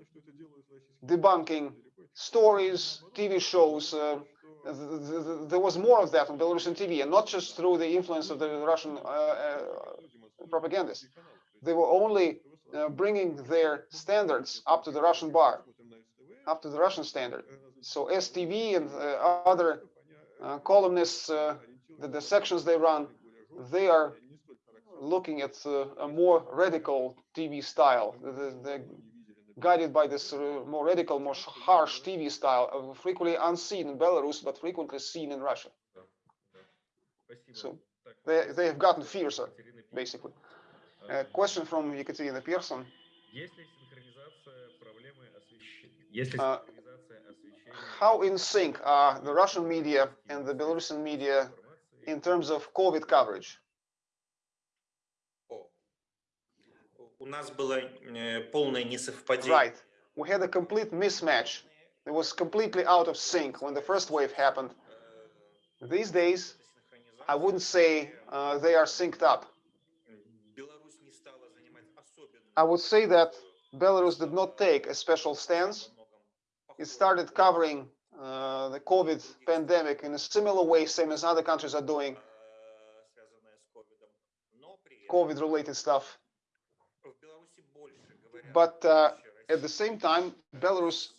debunking stories, TV shows. Uh, th- th- th- there was more of that on Belarusian TV, and not just through the influence of the Russian uh, uh, propagandists. They were only uh, bringing their standards up to the Russian bar, up to the Russian standard. So STV and other columnists, the, the sections they run, they are looking at uh, a more radical TV style, the, the, guided by this uh, more radical, more harsh TV style, uh, frequently unseen in Belarus, but frequently seen in Russia. So they, they have gotten fiercer, basically. A question from Ekaterina Pearson. Uh, how in sync are the Russian media and the Belarusian media in terms of COVID coverage? У нас было э, полное несовпадение. Right. We had a complete mismatch. It was completely out of sync when the first wave happened. Э, These days, синхронизация, I wouldn't say uh, they are synced up. Беларусь не стала занимать особенно I would say that Belarus did not take a special stance. It started covering uh, the COVID pandemic in a similar way, same as other countries are doing э, связанное but uh, at the same time, Belarus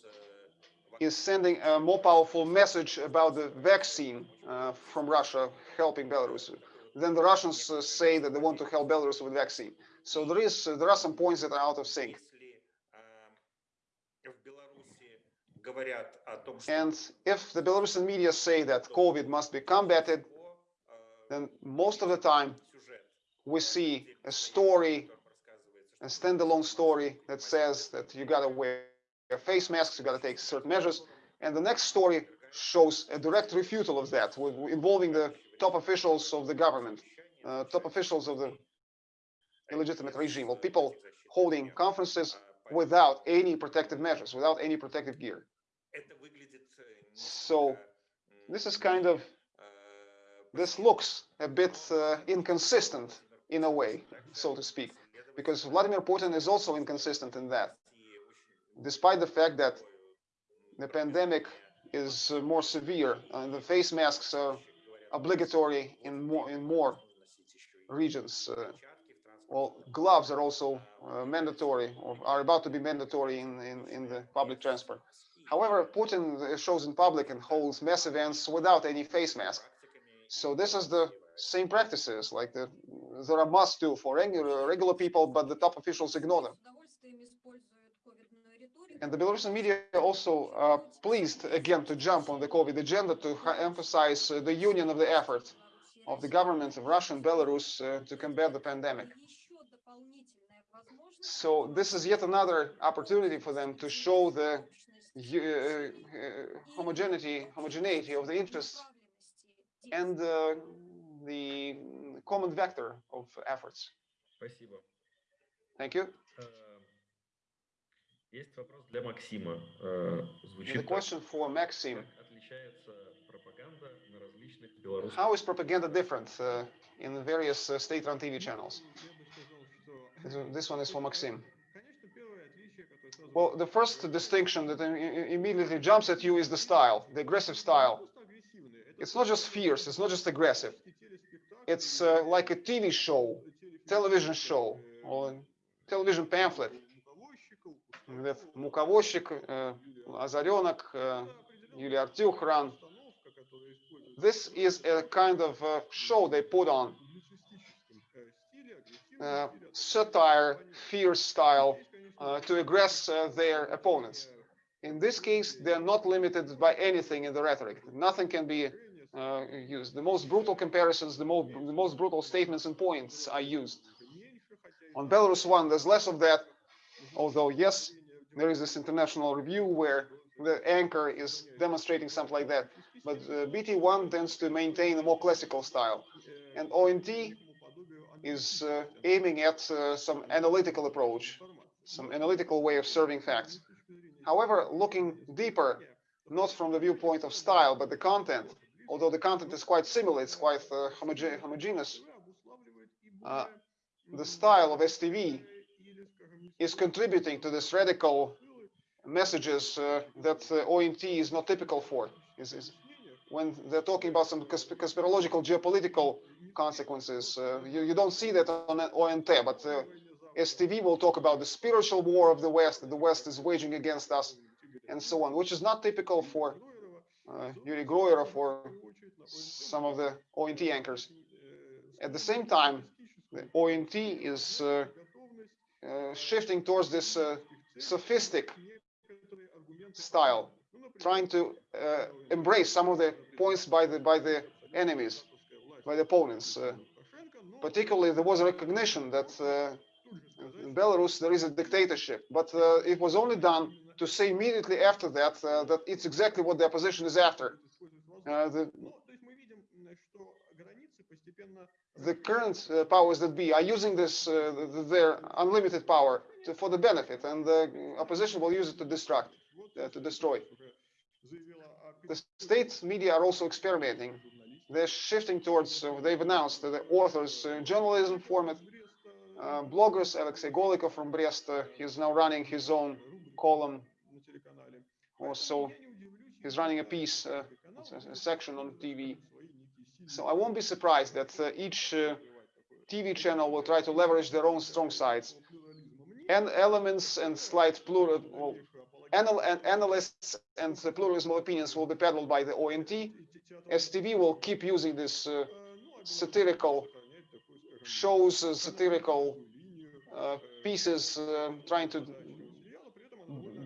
is sending a more powerful message about the vaccine uh, from Russia helping Belarus. Then the Russians uh, say that they want to help Belarus with vaccine. So there is uh, there are some points that are out of sync. And if the Belarusian media say that COVID must be combated, then most of the time we see a story a standalone story that says that you got to wear face masks, you got to take certain measures. And the next story shows a direct refutal of that involving the top officials of the government, uh, top officials of the illegitimate regime, or people holding conferences without any protective measures, without any protective gear. So this is kind of, this looks a bit uh, inconsistent in a way, so to speak because Vladimir Putin is also inconsistent in that, despite the fact that the pandemic is uh, more severe and the face masks are obligatory in more in more regions. Uh, well, gloves are also uh, mandatory or are about to be mandatory in, in, in the public transport. However, Putin uh, shows in public and holds mass events without any face mask. So this is the same practices like the there are must do for regular people, but the top officials ignore them. And the Belarusian media also uh, pleased again to jump on the COVID agenda to emphasize uh, the union of the effort of the governments of Russia and Belarus uh, to combat the pandemic. So this is yet another opportunity for them to show the uh, uh, homogeneity, homogeneity of the interests and uh, the common vector of efforts. Спасибо. Thank you. Э, Есть вопрос для Максима. Э, The Звучит так. question for Maxim. Как отличается пропаганда на различных белорусских How is propaganda different uh, in the various uh, state-run TV channels? Я бы сказал, что, This- This one is for Maxim. конечно, первое отличие, которое сразу Well, the first distinction that im- im- immediately jumps at you is the style, the aggressive style. просто агрессивный. Это It's not just fierce, it's not just aggressive. телеспектакль It's или uh, like a TV show, телефильм, television э, show, or television pamphlet муковозчиков, with Муковозчик, uh, Озаренок, uh, Юлия Артюхран. установка, которая используется This is a kind of uh, show they put on, в публицистическом, э, стиле, агрессивном uh, стиле. satire, fierce style, Здесь, конечно, uh, to aggress uh, their opponents. In this case, they're not limited by anything in the rhetoric. Nothing can be uh, used. The most brutal comparisons, the most, the most brutal statements and points are used. On Belarus One, there's less of that, although yes, there is this international review where the anchor is demonstrating something like that. But uh, BT1 tends to maintain a more classical style. And ONT is uh, aiming at uh, some analytical approach, some analytical way of serving facts. However, looking deeper, not from the viewpoint of style, but the content, although the content is quite similar, it's quite uh, homoge- homogeneous, uh, the style of STV is contributing to this radical messages uh, that uh, ONT is not typical for. Is, is when they're talking about some consp- conspirological geopolitical consequences, uh, you, you don't see that on ONT, but uh, STV will talk about the spiritual war of the West the West is waging against us, and so on, which is not typical for Yuri Groyerov or some of the ONT anchors. At the same time, the ONT is uh, uh, shifting towards this uh, sophistic style, trying to uh, embrace some of the points by the by the enemies, by the opponents. Uh, particularly, there was a recognition that uh, in Belarus there is a dictatorship, but uh, it was only done to say immediately after that uh, that it's exactly what the opposition is after. Uh, the, the current uh, powers that be are using this uh, th- th- their unlimited power to, for the benefit, and the opposition will use it to destruct, uh, to destroy. The state media are also experimenting. They're shifting towards. Uh, they've announced the authors uh, journalism format. Uh, bloggers, Alexei Golikov from Brest, uh, he's now running his own column. Also, he's running a piece, uh, a section on TV. So I won't be surprised that uh, each uh, TV channel will try to leverage their own strong sides and elements and slight plural. Well, anal and analysts and the pluralism of opinions will be peddled by the ONT. STV will keep using this uh, satirical shows, uh, satirical uh, pieces, uh, trying to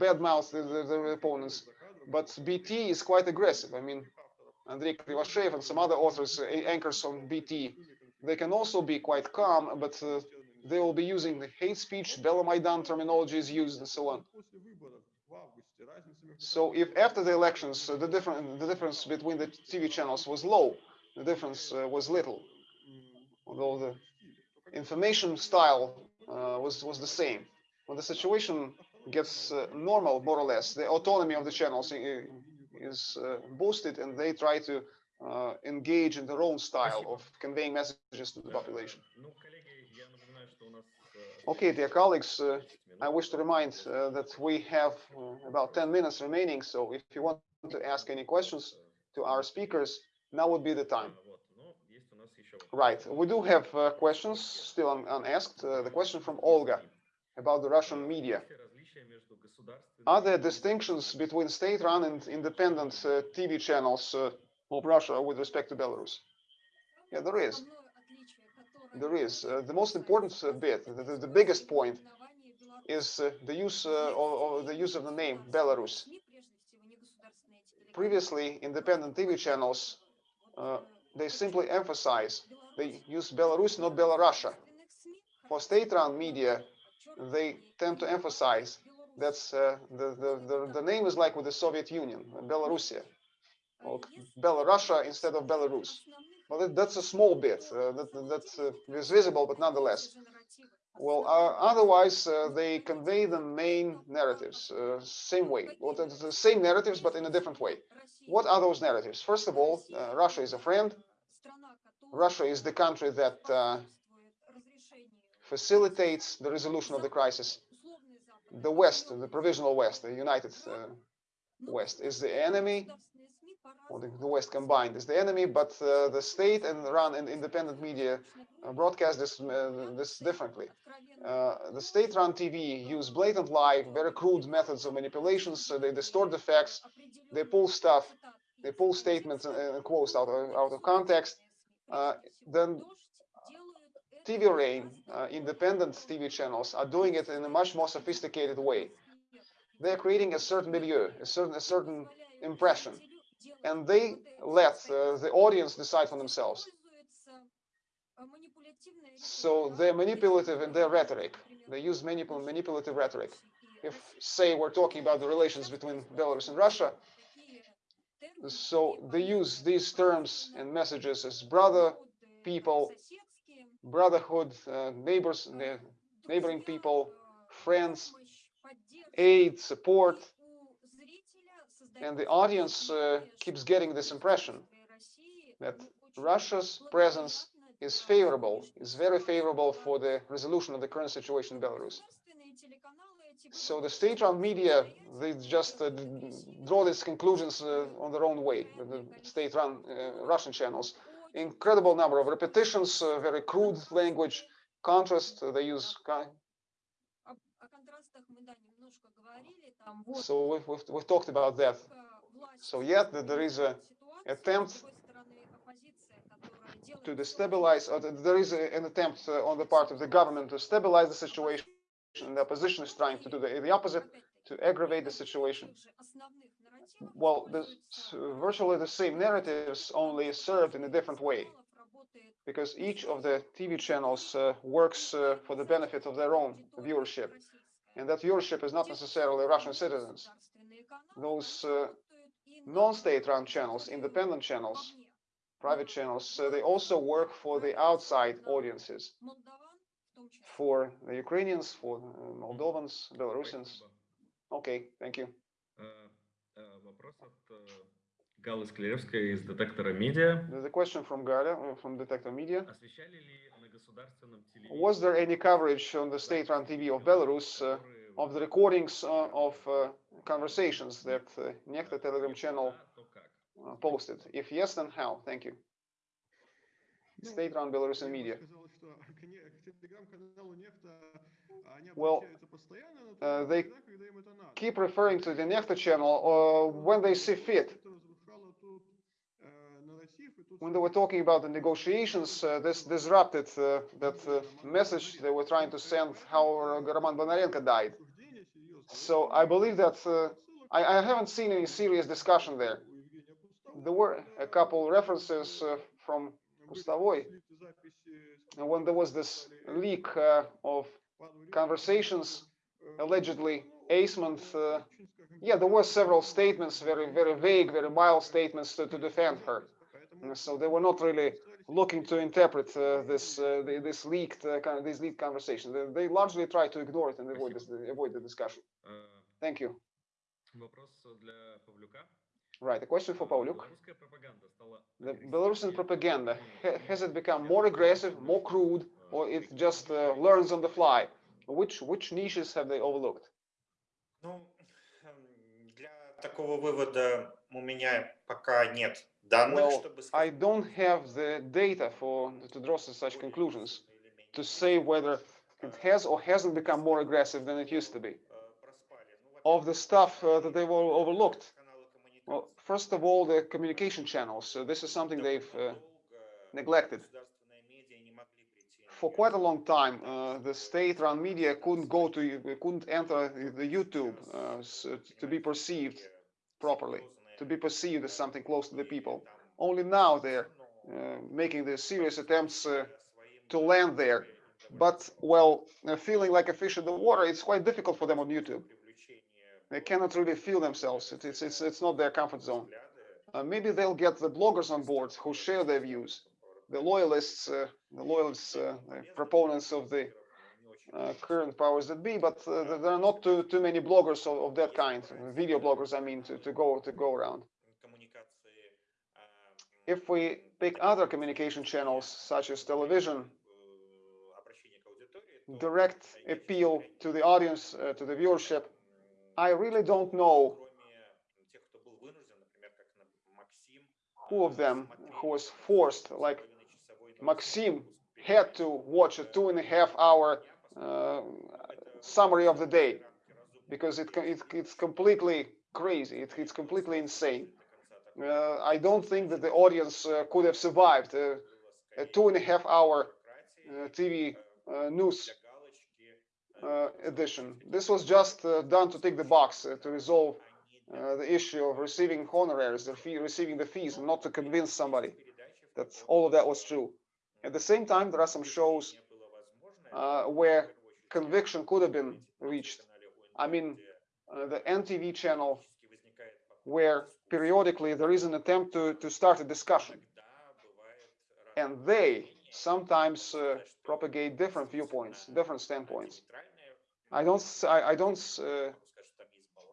badmouth the, the, opponents. But BT is quite aggressive. I mean, Andrei Krivoshev and some other authors, anchors on BT, they can also be quite calm, but uh, they will be using the hate speech, Belomaidan terminology is used, and so on. So if after the elections uh, the different the difference between the TV channels was low, the difference uh, was little, although the information style uh, was was the same. When the situation gets uh, normal, more or less. The autonomy of the channels is uh, boosted, and they try to uh, engage in their own style of conveying messages to the population. Okay, dear colleagues, uh, I wish to remind uh, that we have uh, about 10 minutes remaining, so if you want to ask any questions to our speakers, now would be the time. Right, we do have questions still un unasked. the question from Olga about the Russian media. Are there distinctions between state-run and independent uh, TV channels uh, of Russia with respect to Belarus? Yeah, there is. There is. Uh, the most important uh, bit, the, the, biggest point, is uh, the use uh, of the use of the name Belarus. Previously, independent TV channels they simply emphasize they use Belarus, not Belarusia. For state-run media, they tend to emphasize that's uh, the, the, the, the name is like with the Soviet Union, Belarusia, or Belarusia instead of Belarus. Well, that, that's a small bit uh, that, that uh, is visible, but nonetheless. Well, uh, otherwise uh, they convey the main narratives same way, well, the same narratives but in a different way. What are those narratives? First of all, Russia is a friend. Russia is the country that facilitates the resolution of the crisis. The West, the provisional West, the United uh, West, is the enemy, or the, the West combined is the enemy, but uh, the state and run and independent media uh, broadcast this uh, this differently. Uh, the state-run TV use blatant lie, very crude methods of manipulations. So they distort the facts, they pull stuff, they pull statements and, and quotes out of, out of context. Then TV Rain, uh, independent TV channels are doing it in a much more sophisticated way. They're creating a certain milieu, a certain a certain impression, and they let uh, the audience decide for themselves. So they're manipulative in their rhetoric. They use manipul manipulative rhetoric. If, say, we're talking about the relations between Belarus and Russia, so they use these terms and messages as brother, people, brotherhood, uh, neighbors, ne- neighboring people, friends, aid, support, and the audience uh, keeps getting this impression that Russia's presence is favorable, is very favorable for the resolution of the current situation in Belarus. So the state-run media, they just uh, draw these conclusions uh, on their own way, the- the state-run uh, Russian channels. Incredible number of repetitions, uh, very crude language, contrast, uh, they use So we've, we've, we've talked about that. So yet there is a attempt to destabilize, or there is a, an attempt uh, on the part of the government to stabilize the situation. And the opposition is trying to do the, the opposite, to aggravate the situation. Well, the, virtually the same narratives, only served in a different way, because each of the TV channels uh, works uh, for the benefit of their own viewership, and that viewership is not necessarily Russian citizens. Those uh, non-state-run channels, independent channels, private channels, uh, they also work for the outside audiences, for the Ukrainians, for uh, Moldovans, Belarusians. Okay, thank you. Э, э, Вопрос от э, Галлы Склеревской из детектора медиа. There's a question from Galia, uh, from Detector Media. Освещали ли на государственном телевидении Was there any coverage on the state-run TV of Belarus uh, которые of the recordings uh, of uh, conversations that uh, Nekta Telegram channel да, то как? uh, posted? If yes, then how? Thank you. Ну, State-run Belarusian я бы media. well, uh, they keep referring to the next channel uh, when they see fit. When they were talking about the negotiations, uh, this disrupted uh, that uh, message they were trying to send how Roman Bondarenko died. So I believe that uh, I, I, haven't seen any serious discussion there. There were a couple references from Pustavoy when there was this leak of conversations, allegedly eighth. Uh, yeah, there were several statements, very, very vague, very mild statements to, to defend her. So they were not really looking to interpret uh, this uh, this leaked uh, kind of this leaked conversation. They, they, largely try to ignore it and avoid this, avoid the discussion. Thank you. Right, a question for Pavlyuk. The Belarusian propaganda, has it become more aggressive, more crude, or it just uh, learns on the fly? Which which niches have they overlooked? Ну, эм, для такого вывода у меня пока нет данных, Well, чтобы I сказать, don't have the data for to draw such conclusions to say whether it has or hasn't become more aggressive than it used to be. э, проспали. Ну, Of the stuff uh, that they were overlooked, каналы коммуникации Well, first of all, the communication channels. So this is something they've uh, долго neglected. For quite a long time, uh, the state-run media couldn't go to, couldn't enter the YouTube uh, s- to be perceived properly, to be perceived as something close to the people. Only now they're uh, making the serious attempts uh, to land there. But well, feeling like a fish in the water, it's quite difficult for them on YouTube. They cannot really feel themselves. It- It's it's it's not their comfort zone. Uh, maybe they'll get the bloggers on board who share their views, the loyalists, uh, the loyalists, uh, proponents of the uh, current powers that be, but there are not too too many bloggers of, of that kind, video bloggers, I mean, to, to go to go around. If we pick other communication channels such as television, direct appeal to the audience, uh, to the viewership. I really don't know who of them who was forced, like Maxim had to watch a two and a half hour uh, summary of the day because it, it it's completely crazy. It, it's completely insane. Uh, I don't think that the audience uh, could have survived uh, a two and a half hour uh, TV uh, news edition. This was just done to tick the box to resolve the issue of receiving honoraries, the fee, receiving the fees, and not to convince somebody that all of that was true. At the same time, there are some shows uh, where conviction could have been reached. I mean, uh, the NTV channel, where periodically there is an attempt to, to start a discussion, and they sometimes uh, propagate different viewpoints, different standpoints. I don't, I don't, uh,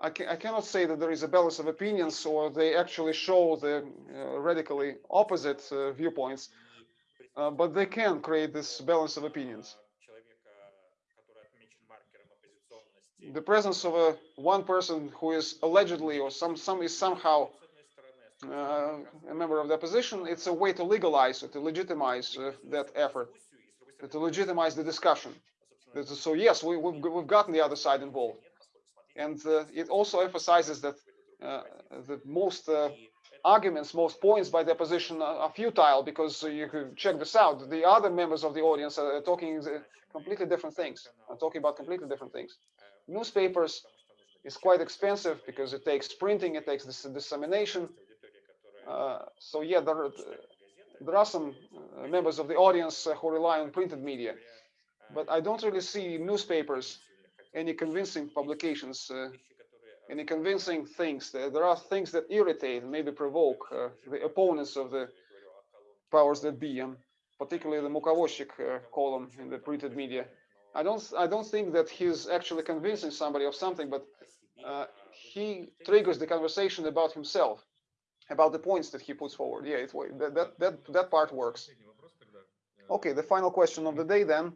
I, ca- I cannot say that there is a balance of opinions or they actually show the uh, radically opposite uh, viewpoints, uh, but they can create this balance of opinions. The presence of a one person who is allegedly or some some is somehow uh, a member of the opposition, it's a way to legalize or to legitimize uh, that effort, to legitimize the discussion. So yes, we, we've, we've gotten the other side involved. And uh, it also emphasizes that uh, the most uh, arguments, most points by the opposition are, futile because you could check this out. The other members of the audience are talking completely different things, are talking about completely different things. Newspapers is quite expensive because it takes printing, it takes dis- dissemination. Uh, so yeah, there, are- there are some uh, members of the audience uh, who rely on printed media, but I don't really see newspapers, any convincing publications, uh, any convincing things. There are things that irritate, maybe provoke uh, the opponents of the powers that be, um, particularly the Mukovozchik uh, column in the printed media. I don't, I don't think that he's actually convincing somebody of something, but uh, he triggers the conversation about himself, about the points that he puts forward. Yeah, it, that, that, that, that part works. Okay, the final question of the day then,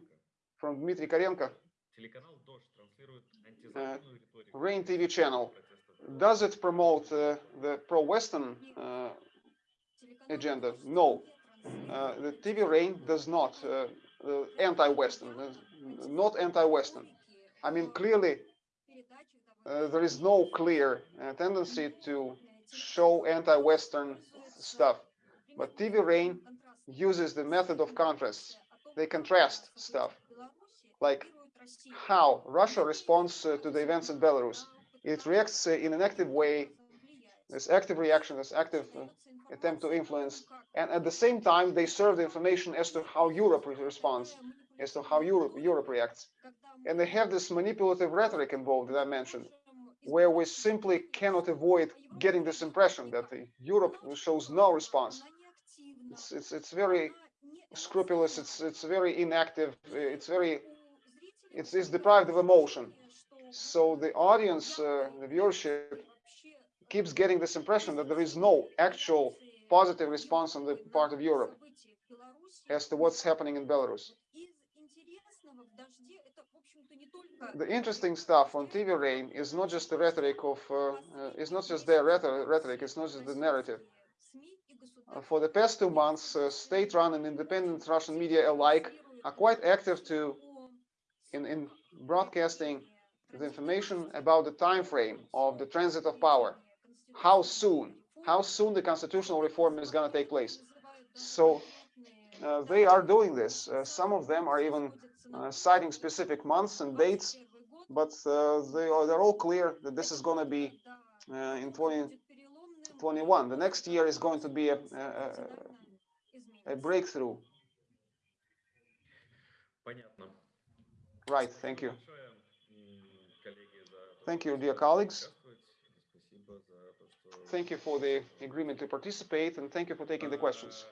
from Dmitry Karenko. Uh, Rain TV channel, does it promote uh, the pro-Western uh, agenda? No, the TV Rain does not anti-Western, not anti-Western. I mean, clearly, uh, there is no clear uh, tendency to show anti-Western stuff. But TV Rain uses the method of contrast. They contrast stuff. Like how Russia responds uh, to the events in Belarus. It reacts uh, in an active way. this active reaction, this active uh, attempt to influence, and at the same time, they serve the information as to how Europe responds, as to how Europe Europe reacts. And they have this manipulative rhetoric involved that I mentioned, where we simply cannot avoid getting this impression that Europe shows no response. It's it's it's very scrupulous. It's it's very inactive. It's very it's it's deprived of emotion. So the audience, uh, the viewership, keeps getting this impression that there is no actual positive response on the part of Europe as to what's happening in Belarus. The interesting stuff on TV Rain is not just the rhetoric of, uh, uh, it's not just their rhetoric, it's not just the narrative. Uh, for the past two months, uh, state-run and independent Russian media alike are quite active to in, in broadcasting the information about the time frame of the transit of power. How soon? How soon the constitutional reform is going to take place? So uh, they are doing this. Uh, some of them are even uh, citing specific months and dates, but uh, they are they're all clear that this is going to be uh, in 2021. The next year is going to be a, a, a breakthrough. Понятно. Right, thank you. Thank you, dear colleagues. Thank you for the agreement to participate, and thank you for taking the questions.